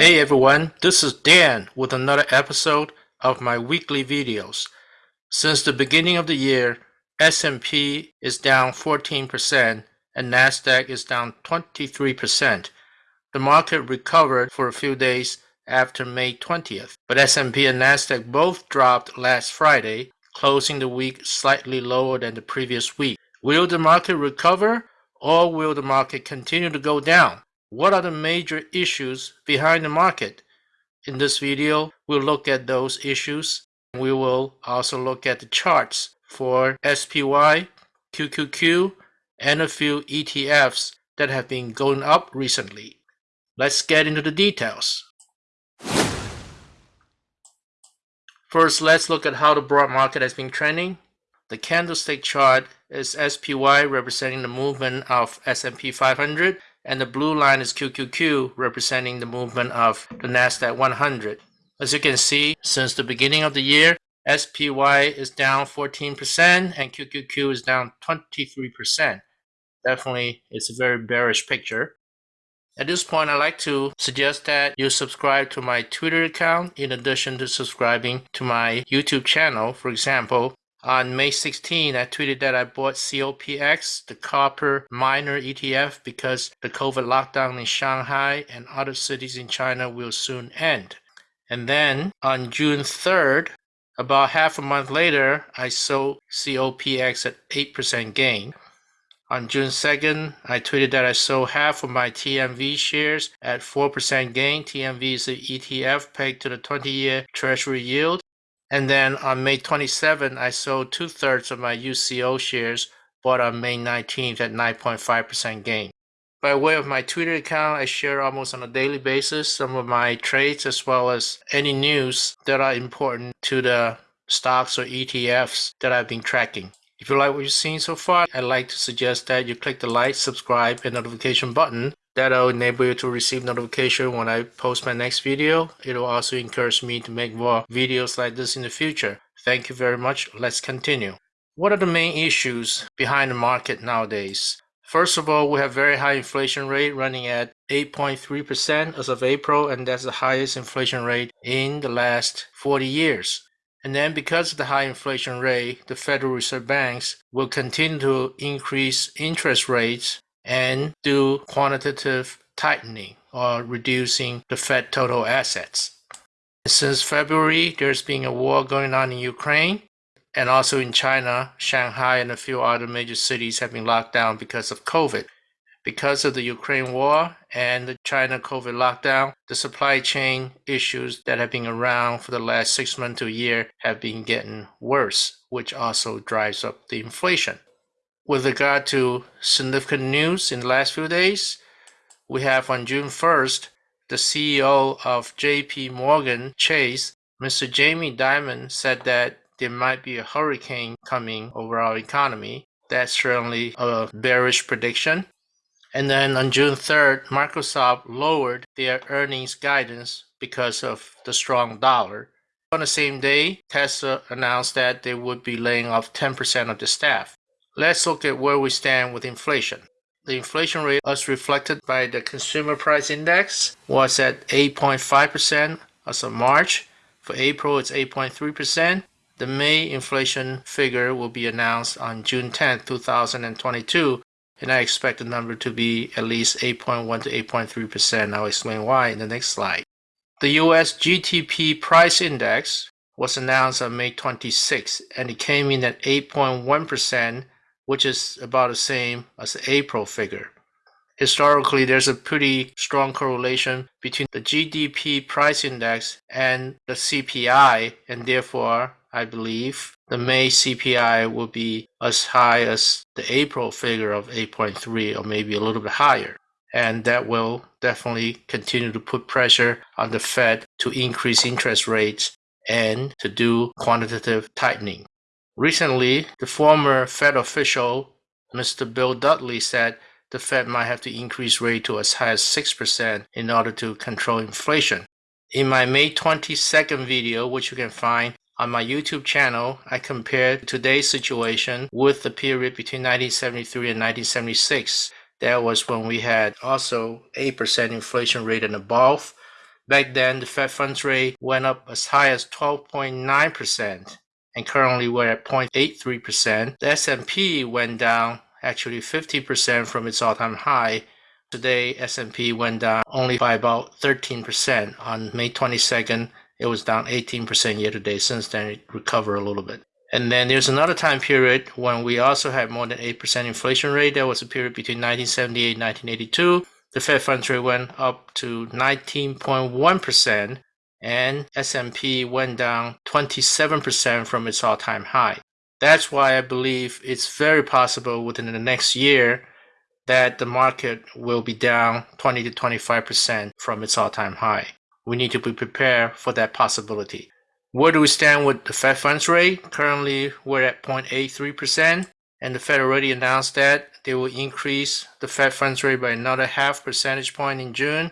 Hey everyone, this is Dan with another episode of my weekly videos. Since the beginning of the year, S&P is down 14% and Nasdaq is down 23%. The market recovered for a few days after May 20th, but S&P and Nasdaq both dropped last Friday, closing the week slightly lower than the previous week. Will the market recover or will the market continue to go down? What are the major issues behind the market? In this video, we'll look at those issues. We will also look at the charts for SPY, QQQ, and a few ETFs that have been going up recently. Let's get into the details. First, let's look at how the broad market has been trending. The candlestick chart is SPY representing the movement of S&P 500 and the blue line is QQQ representing the movement of the Nasdaq 100. As you can see, since the beginning of the year, SPY is down 14% and QQQ is down 23%. Definitely, it's a very bearish picture. At this point, I'd like to suggest that you subscribe to my Twitter account in addition to subscribing to my YouTube channel. For example, on May 16, I tweeted that I bought COPX, the copper miner ETF, because the COVID lockdown in Shanghai and other cities in China will soon end. And then on June 3rd, about half a month later, I sold COPX at 8% gain. On June 2nd, I tweeted that I sold half of my TMV shares at 4% gain. TMV is the ETF pegged to the 20-year Treasury yield. And then on May 27, I sold two thirds of my UCO shares bought on May 19th at 9.5% gain. By way of my Twitter account, I share almost on a daily basis some of my trades as well as any news that are important to the stocks or ETFs that I've been tracking. If you like what you've seen so far, I'd like to suggest that you click the like, subscribe, and notification button That'll enable you to receive notification when I post my next video. It'll also encourage me to make more videos like this in the future. Thank you very much. Let's continue. What are the main issues behind the market nowadays? First of all, we have very high inflation rate running at 8.3% as of April, and that's the highest inflation rate in the last 40 years. And then because of the high inflation rate, the Federal Reserve banks will continue to increase interest rates and do quantitative tightening or reducing the Fed total assets. Since February, there's been a war going on in Ukraine and also in China, Shanghai and a few other major cities have been locked down because of COVID. Because of the Ukraine war and the China COVID lockdown, the supply chain issues that have been around for the last six months to a year have been getting worse, which also drives up the inflation. With regard to significant news in the last few days, we have on June 1st, the CEO of JP Morgan Chase, Mr. Jamie Dimon, said that there might be a hurricane coming over our economy. That's certainly a bearish prediction. And then on June 3rd, Microsoft lowered their earnings guidance because of the strong dollar. On the same day, Tesla announced that they would be laying off 10% of the staff. Let's look at where we stand with inflation. The inflation rate as reflected by the consumer price index was at 8.5% as of March. For April, it's 8.3%. The May inflation figure will be announced on June 10, 2022, and I expect the number to be at least 8.1 to 8.3%. I'll explain why in the next slide. The US GDP price index was announced on May 26, and it came in at 8.1% which is about the same as the April figure. Historically, there's a pretty strong correlation between the GDP price index and the CPI, and therefore, I believe the May CPI will be as high as the April figure of 8.3 or maybe a little bit higher. And that will definitely continue to put pressure on the Fed to increase interest rates and to do quantitative tightening. Recently, the former Fed official, Mr. Bill Dudley, said the Fed might have to increase rate to as high as 6% in order to control inflation. In my May 22nd video, which you can find on my YouTube channel, I compared today's situation with the period between 1973 and 1976. That was when we had also 8% inflation rate and above. Back then, the Fed funds rate went up as high as 12.9%, and currently we're at 0.83%. The S&P went down actually 50% from its all-time high. Today, S&P went down only by about 13%. On May 22nd, it was down 18% year to date. Since then, it recovered a little bit. And then there's another time period when we also had more than 8% inflation rate. That was a period between 1978 and 1982. The Fed funds rate went up to 19.1% and S&P went down 27% from its all-time high. That's why I believe it's very possible within the next year that the market will be down 20 to 25% from its all-time high. We need to be prepared for that possibility. Where do we stand with the Fed funds rate? Currently, we're at 0.83%, and the Fed already announced that they will increase the Fed funds rate by another half percentage point in June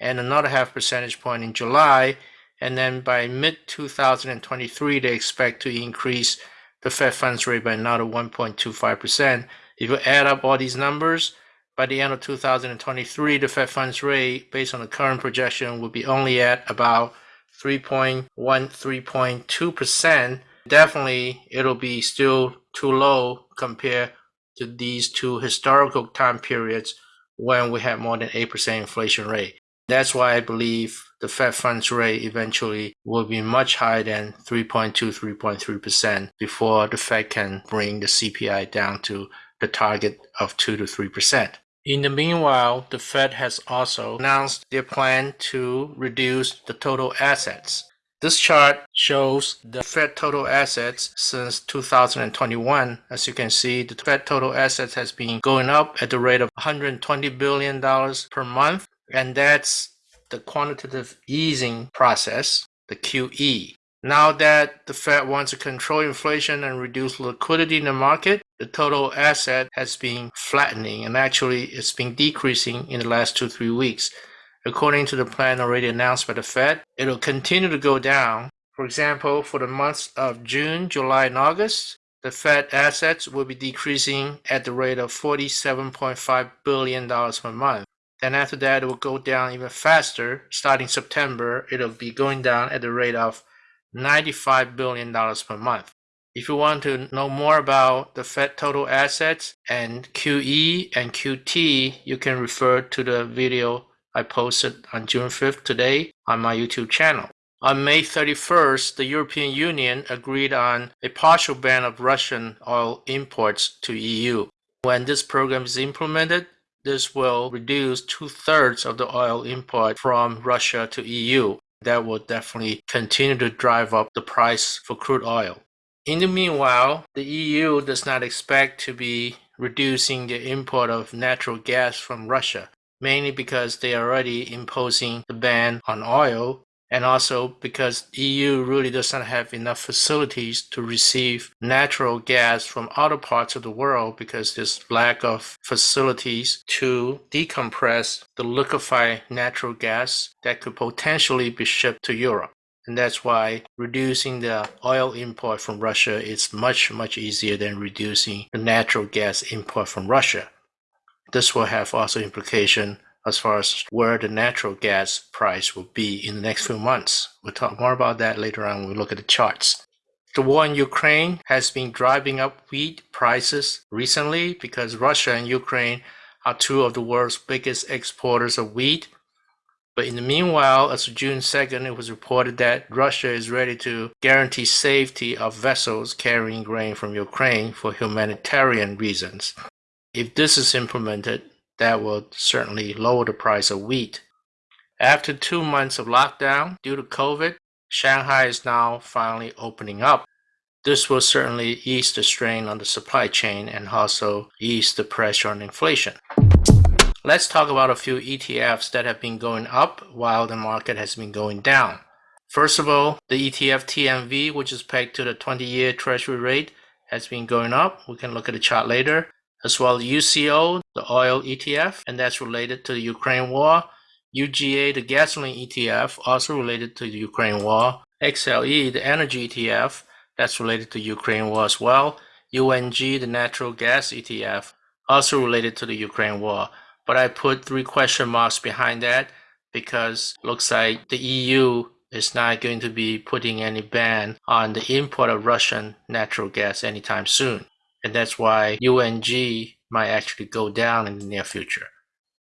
and another half percentage point in July. And then by mid 2023, they expect to increase the Fed funds rate by another 1.25%. If you add up all these numbers, by the end of 2023, the Fed funds rate, based on the current projection, will be only at about 3.1, 3.2%. Definitely, it'll be still too low compared to these two historical time periods when we had more than 8% inflation rate. That's why I believe the Fed funds rate eventually will be much higher than 3.2, 3.3% before the Fed can bring the CPI down to the target of 2 to 3%. In the meanwhile, the Fed has also announced their plan to reduce the total assets. This chart shows the Fed total assets since 2021. As you can see, the Fed total assets has been going up at the rate of $120 billion per month, and that's the quantitative easing process, the QE. Now that the Fed wants to control inflation and reduce liquidity in the market, the total asset has been flattening and actually it's been decreasing in the last two, three weeks. According to the plan already announced by the Fed, it'll continue to go down. For example, for the months of June, July, and August, the Fed assets will be decreasing at the rate of $47.5 billion per month. Then after that, it will go down even faster. Starting September, it'll be going down at the rate of $95 billion per month. If you want to know more about the Fed total assets and QE and QT, you can refer to the video I posted on June 5th today on my YouTube channel. On May 31st, the European Union agreed on a partial ban of Russian oil imports to EU. When this program is implemented, this will reduce two-thirds of the oil import from Russia to EU that will definitely continue to drive up the price for crude oil. In the meanwhile, the EU does not expect to be reducing the import of natural gas from Russia, mainly because they are already imposing the ban on oil and also because EU really doesn't have enough facilities to receive natural gas from other parts of the world because there's lack of facilities to decompress the liquefied natural gas that could potentially be shipped to Europe. And that's why reducing the oil import from Russia is much, much easier than reducing the natural gas import from Russia. This will have also implication as far as where the natural gas price will be in the next few months. We'll talk more about that later on when we look at the charts. The war in Ukraine has been driving up wheat prices recently because Russia and Ukraine are two of the world's biggest exporters of wheat. But in the meanwhile, as of June 2nd, it was reported that Russia is ready to guarantee safety of vessels carrying grain from Ukraine for humanitarian reasons. If this is implemented, that will certainly lower the price of wheat. After two months of lockdown due to COVID, Shanghai is now finally opening up. This will certainly ease the strain on the supply chain and also ease the pressure on inflation. Let's talk about a few ETFs that have been going up while the market has been going down. First of all, the ETF TMV, which is pegged to the 20-year treasury rate, has been going up. We can look at the chart later as well as UCO, the oil ETF, and that's related to the Ukraine war. UGA, the gasoline ETF, also related to the Ukraine war. XLE, the energy ETF, that's related to Ukraine war as well. UNG, the natural gas ETF, also related to the Ukraine war. But I put three question marks behind that because looks like the EU is not going to be putting any ban on the import of Russian natural gas anytime soon. And that's why UNG might actually go down in the near future.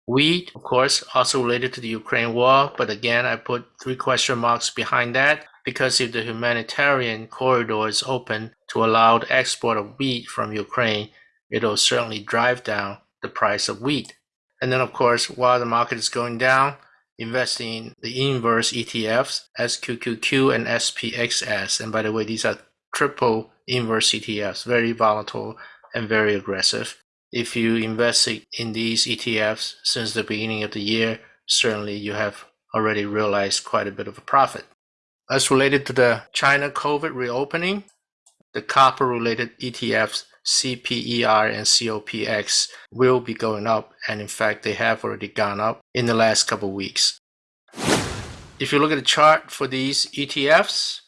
Wheat, of course, also related to the Ukraine war, but again, I put three question marks behind that because if the humanitarian corridor is open to allow the export of wheat from Ukraine, it'll certainly drive down the price of wheat. And then, of course, while the market is going down, investing in the inverse ETFs, SQQQ and SPXS. And by the way, these are triple inverse ETFs, very volatile and very aggressive. If you invest in these ETFs since the beginning of the year, certainly you have already realized quite a bit of a profit. As related to the China COVID reopening, the copper related ETFs CPER and COPX will be going up, and in fact, they have already gone up in the last couple of weeks. If you look at the chart for these ETFs,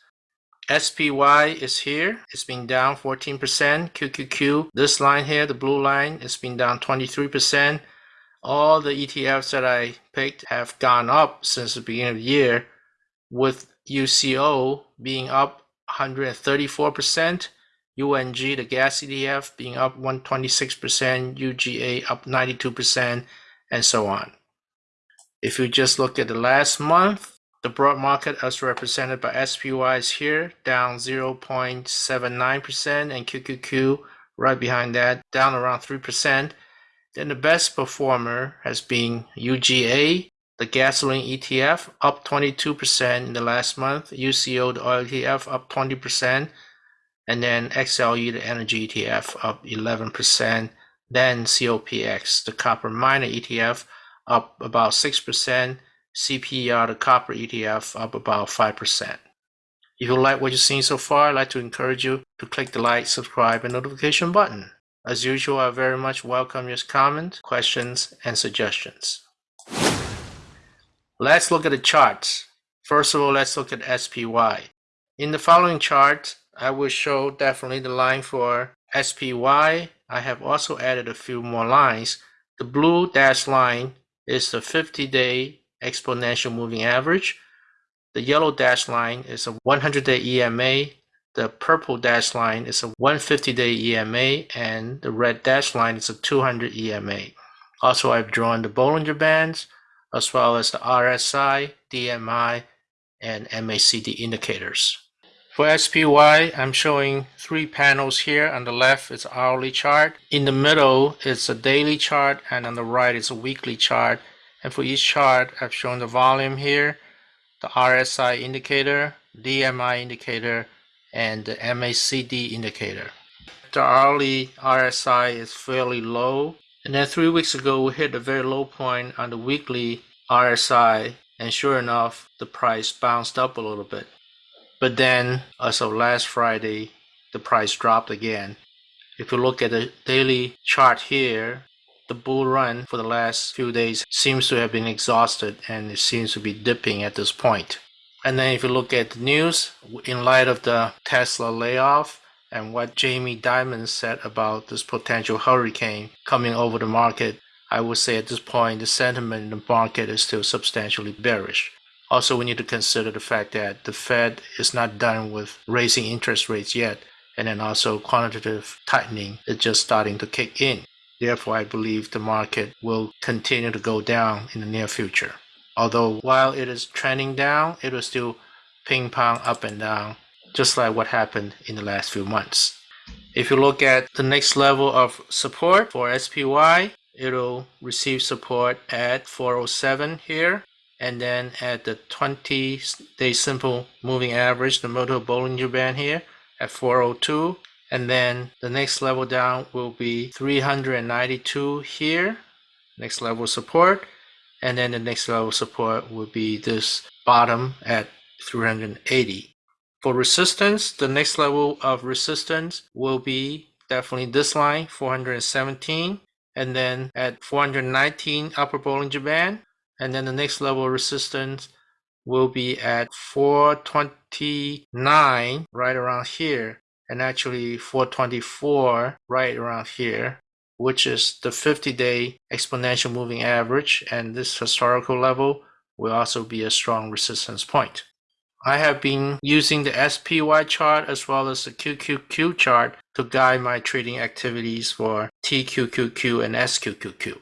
SPY is here. It's been down 14%. QQQ, this line here, the blue line, it's been down 23%. All the ETFs that I picked have gone up since the beginning of the year, with UCO being up 134%, UNG, the gas ETF, being up 126%, UGA up 92%, and so on. If you just look at the last month, the broad market as represented by SPY is here, down 0.79%, and QQQ right behind that, down around 3%. Then the best performer has been UGA, the gasoline ETF, up 22% in the last month, UCO, the oil ETF, up 20%, and then XLE, the energy ETF, up 11%. Then COPX, the copper miner ETF, up about 6%. CPER, the copper ETF, up about 5%. If you like what you've seen so far, I'd like to encourage you to click the like, subscribe, and notification button. As usual, I very much welcome your comments, questions, and suggestions. Let's look at the charts. First of all, let's look at SPY. In the following chart, I will show definitely the line for SPY. I have also added a few more lines. The blue dashed line is the 50-day exponential moving average. The yellow dashed line is a 100-day EMA. The purple dashed line is a 150-day EMA, and the red dashed line is a 200 EMA. Also, I've drawn the Bollinger Bands, as well as the RSI, DMI, and MACD indicators. For SPY, I'm showing three panels here. On the left is hourly chart. In the middle is a daily chart, and on the right is a weekly chart. And for each chart, I've shown the volume here, the RSI indicator, DMI indicator, and the MACD indicator. The hourly RSI is fairly low. And then three weeks ago, we hit a very low point on the weekly RSI. And sure enough, the price bounced up a little bit. But then, as of last Friday, the price dropped again. If you look at the daily chart here, the bull run for the last few days seems to have been exhausted and it seems to be dipping at this point. And then if you look at the news, in light of the Tesla layoff and what Jamie Dimon said about this potential hurricane coming over the market, I would say at this point the sentiment in the market is still substantially bearish. Also, we need to consider the fact that the Fed is not done with raising interest rates yet, and then also quantitative tightening is just starting to kick in. Therefore, I believe the market will continue to go down in the near future. Although while it is trending down, it will still ping pong up and down, just like what happened in the last few months. If you look at the next level of support for SPY, it'll receive support at 407 here and then at the 20 day simple moving average the motor Bollinger Band here at 402 and then the next level down will be 392 here next level support. And then the next level support will be this bottom at 380 for resistance the next level of resistance will be definitely this line 417 and then at 419 upper Bollinger Band and then the next level resistance will be at 429 right around here and actually 424 right around here which is the 50-day exponential moving average and this historical level will also be a strong resistance point. I have been using the SPY chart as well as the QQQ chart to guide my trading activities for TQQQ and SQQQ.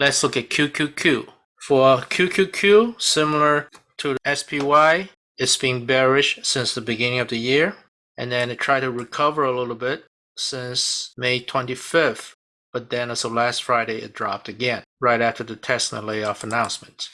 Let's look at QQQ. For QQQ, similar to the SPY, it's been bearish since the beginning of the year, and then it tried to recover a little bit since May 25th, but then as of last Friday, it dropped again, right after the Tesla layoff announcement.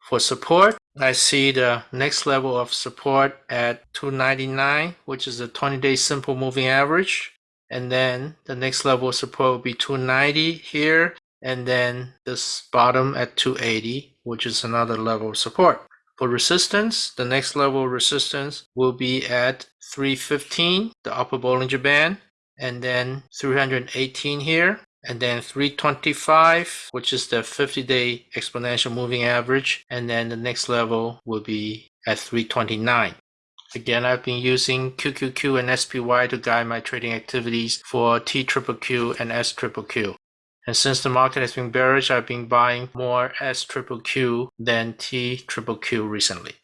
For support, I see the next level of support at 299, which is the 20-day simple moving average. And then the next level of support will be 290 here, and then this bottom at 280, which is another level of support. For resistance, the next level of resistance will be at 315, the upper Bollinger Band, and then 318 here, and then 325, which is the 50-day exponential moving average, and then the next level will be at 329. Again, I've been using QQQ and SPY to guide my trading activities for TQQQ and SQQQ. And since the market has been bearish, I've been buying more S triple Q than T triple Q recently.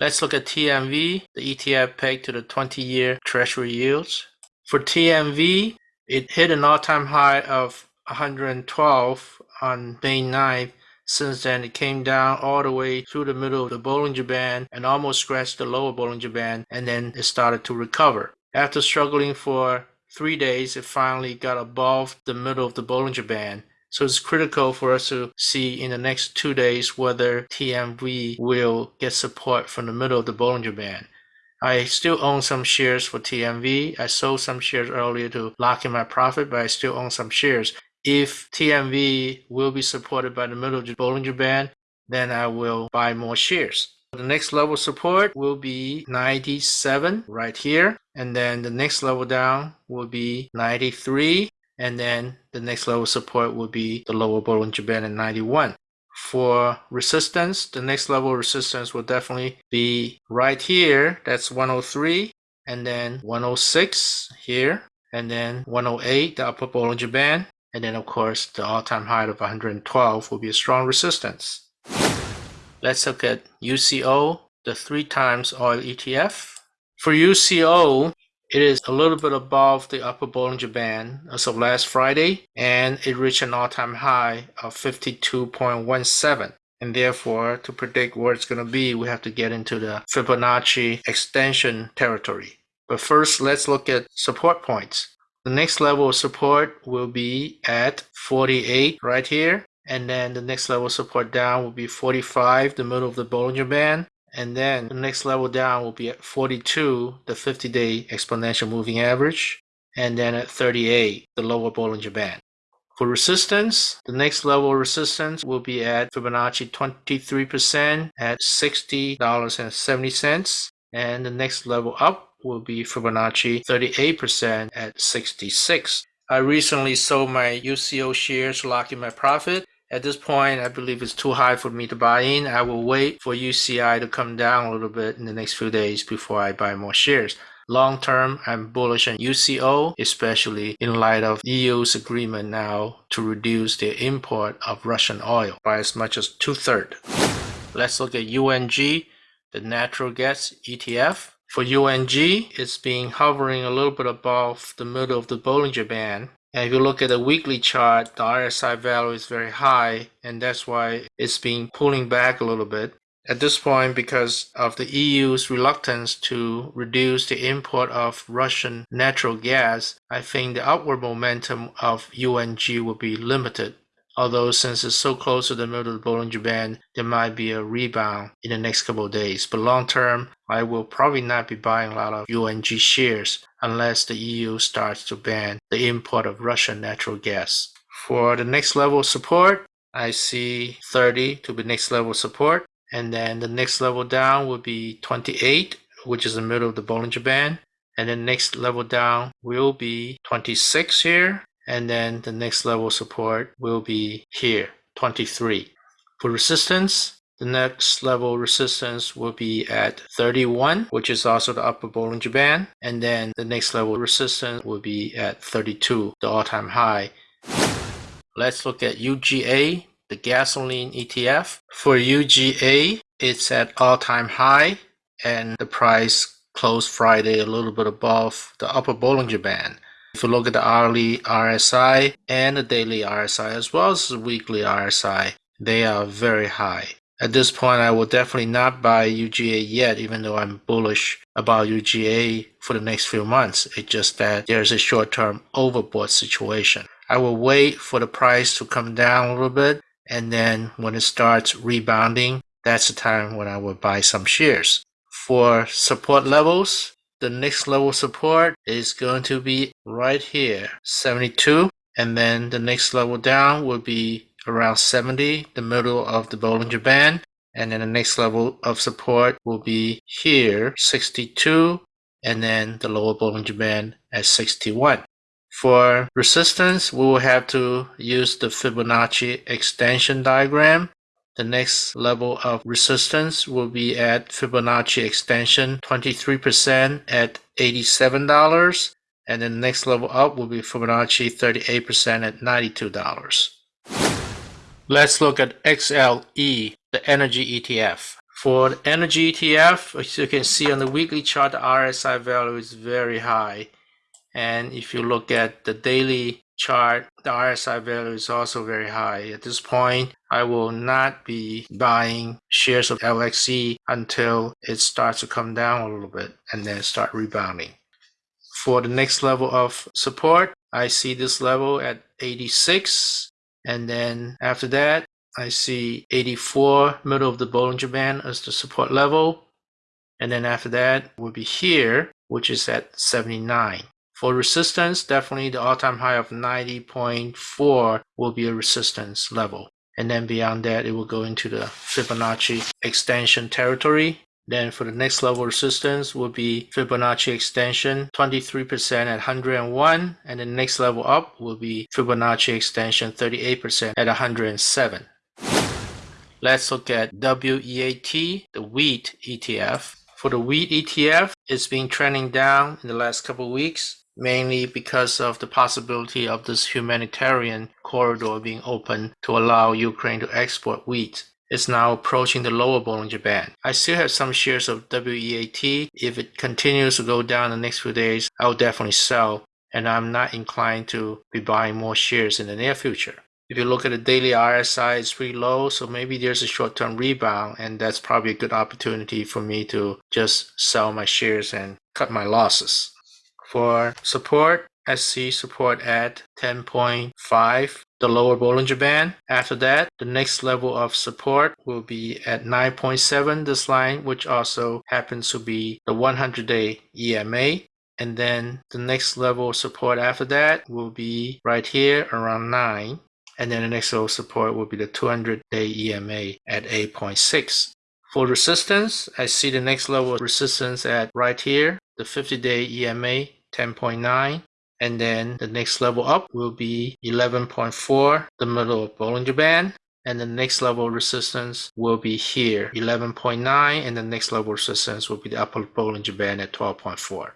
Let's look at TMV, the ETF pegged to the 20-year Treasury yields. For TMV, it hit an all-time high of 112 on May 9th. Since then, it came down all the way through the middle of the Bollinger Band and almost scratched the lower Bollinger Band, and then it started to recover. After struggling for three days, it finally got above the middle of the Bollinger Band. So it's critical for us to see in the next two days whether TMV will get support from the middle of the Bollinger Band. I still own some shares for TMV. I sold some shares earlier to lock in my profit, but I still own some shares. If TMV will be supported by the middle of the Bollinger Band, then I will buy more shares. The next level support will be 97 right here. And then the next level down will be 93. And then the next level support will be the lower Bollinger Band at 91. For resistance, the next level resistance will definitely be right here. That's 103 and then 106 here and then 108, the upper Bollinger Band. And then of course the all-time high of 112 will be a strong resistance. Let's look at UCO, the three times oil ETF. For UCO, it is a little bit above the upper Bollinger Band as of last Friday, and it reached an all-time high of 52.17. And therefore, to predict where it's going to be, we have to get into the Fibonacci extension territory. But first, let's look at support points. The next level of support will be at 48 right here. And then the next level support down will be 45, the middle of the Bollinger Band. And then the next level down will be at 42, the 50-day exponential moving average. And then at 38, the lower Bollinger Band. For resistance, the next level resistance will be at Fibonacci 23% at $60.70. And the next level up will be Fibonacci 38% at 66. I recently sold my UCO shares to lock in my profit at this point, I believe it's too high for me to buy in. I will wait for UCO to come down a little bit in the next few days before I buy more shares. Long term, I'm bullish on UCO, especially in light of EU's agreement now to reduce their import of Russian oil by as much as two-thirds. Let's look at UNG, the natural gas ETF. For UNG, it's been hovering a little bit above the middle of the Bollinger Band and if you look at the weekly chart, the RSI value is very high, and that's why it's been pulling back a little bit. At this point, because of the EU's reluctance to reduce the import of Russian natural gas, I think the upward momentum of UNG will be limited. Although since it's so close to the middle of the Bollinger Band, there might be a rebound in the next couple of days. But long term, I will probably not be buying a lot of UNG shares unless the EU starts to ban the import of Russian natural gas. For the next level support, I see 30 to be next level support. And then the next level down will be 28, which is the middle of the Bollinger Band. And then next level down will be 26 here. And then the next level support will be here, 23. For resistance, the next level resistance will be at 31, which is also the upper Bollinger Band. And then the next level resistance will be at 32, the all-time high. Let's look at UGA, the gasoline ETF. For UGA, it's at all-time high and the price closed Friday a little bit above the upper Bollinger Band. If you look at the hourly RSI and the daily RSI as well as the weekly RSI, they are very high. At this point, I will definitely not buy UGA yet, even though I'm bullish about UGA for the next few months. It's just that there's a short-term overbought situation. I will wait for the price to come down a little bit, and then when it starts rebounding, that's the time when I will buy some shares. For support levels, the next level support is going to be right here, 72, and then the next level down will be around 70, the middle of the Bollinger Band. And then the next level of support will be here, 62, and then the lower Bollinger Band at 61. For resistance, we will have to use the Fibonacci extension diagram. The next level of resistance will be at Fibonacci extension 23% at $87. And then the next level up will be Fibonacci 38% at $92. Let's look at XLE, the energy ETF. For the energy ETF, as you can see on the weekly chart, the RSI value is very high. And if you look at the daily chart, the RSI value is also very high. At this point, I will not be buying shares of LXE until it starts to come down a little bit and then start rebounding. For the next level of support, I see this level at 86 and then after that, I see 84, middle of the Bollinger Band as the support level. And then after that will be here, which is at 79. For resistance, definitely the all-time high of 90.4 will be a resistance level. And then beyond that, it will go into the Fibonacci extension territory. Then for the next level resistance will be Fibonacci extension 23% at 101 and the next level up will be Fibonacci extension 38% at 107. Let's look at WEAT, the wheat ETF. For the wheat ETF, it's been trending down in the last couple of weeks, mainly because of the possibility of this humanitarian corridor being open to allow Ukraine to export wheat is now approaching the lower Bollinger Band. I still have some shares of WEAT. If it continues to go down the next few days, I'll definitely sell, and I'm not inclined to be buying more shares in the near future. If you look at the daily RSI, it's pretty low, so maybe there's a short-term rebound, and that's probably a good opportunity for me to just sell my shares and cut my losses. For support, SC support at 10.5 the lower Bollinger Band. After that, the next level of support will be at 9.7, this line, which also happens to be the 100-day EMA. And then the next level of support after that will be right here around 9. And then the next level of support will be the 200-day EMA at 8.6. For resistance, I see the next level of resistance at right here, the 50-day EMA 10.9 and then the next level up will be 11.4 the middle of Bollinger Band and the next level resistance will be here 11.9 and the next level resistance will be the upper Bollinger Band at 12.4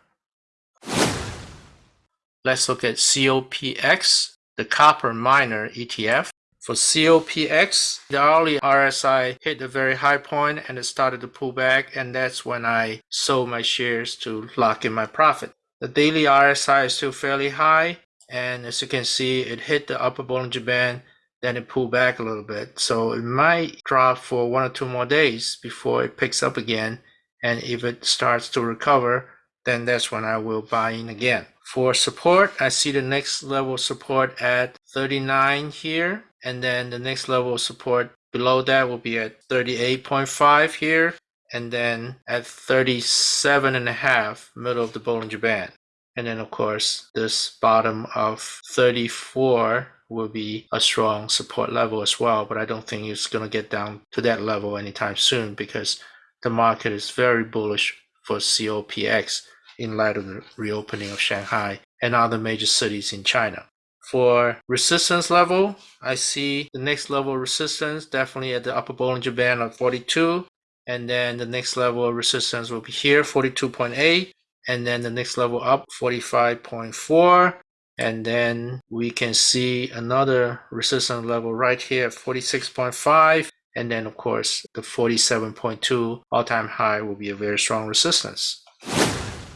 let's look at COPX the copper miner ETF for COPX, the hourly RSI hit a very high point and it started to pull back and that's when I sold my shares to lock in my profit. The daily RSI is still fairly high, and as you can see, it hit the upper Bollinger Band, then it pulled back a little bit. So it might drop for one or two more days before it picks up again. And if it starts to recover, then that's when I will buy in again. For support, I see the next level support at 39 here, and then the next level of support below that will be at 38.5 here, and then at 37 and a half, middle of the Bollinger Band. And then of course, this bottom of 34 will be a strong support level as well, but I don't think it's going to get down to that level anytime soon because the market is very bullish for COPX in light of the reopening of Shanghai and other major cities in China. For resistance level, I see the next level resistance definitely at the upper Bollinger Band of 42 and then the next level of resistance will be here 42.8 and then the next level up 45.4 And then we can see another resistance level right here at 46.5. And then of course the 47.2 all-time high will be a very strong resistance.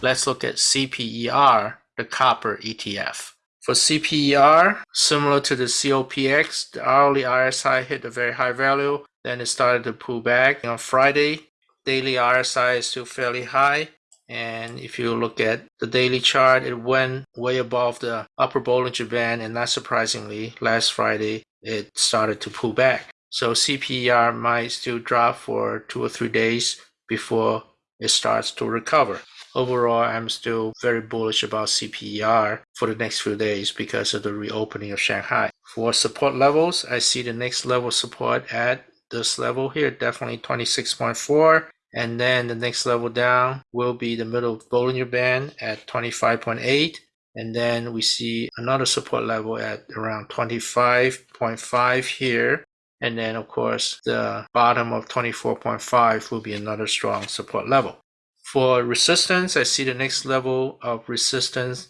Let's look at CPER, the copper ETF. For CPER, similar to the COPX, the hourly RSI hit a very high value, then it started to pull back. On Friday, daily RSI is still fairly high, and if you look at the daily chart, it went way above the upper Bollinger Band, and not surprisingly, last Friday, it started to pull back. So CPER might still drop for two or three days before it starts to recover overall, I'm still very bullish about CPER for the next few days because of the reopening of Shanghai. For support levels, I see the next level support at this level here, definitely 26.4. And then the next level down will be the middle Bollinger Band at 25.8. And then we see another support level at around 25.5 here. And then, of course, the bottom of 24.5 will be another strong support level. For resistance, I see the next level of resistance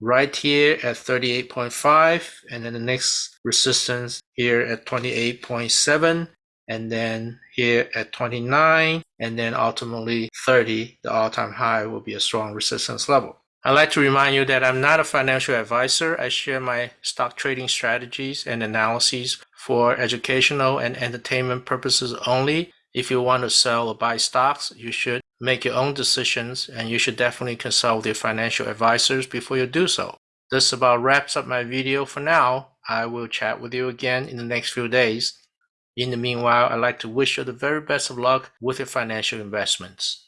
right here at 38.5 and then the next resistance here at 28.7 and then here at 29 and then ultimately 30 the all-time high will be a strong resistance level i'd like to remind you that i'm not a financial advisor i share my stock trading strategies and analyses for educational and entertainment purposes only if you want to sell or buy stocks you should make your own decisions and you should definitely consult with your financial advisors before you do so. This about wraps up my video for now. I will chat with you again in the next few days. In the meanwhile, I'd like to wish you the very best of luck with your financial investments.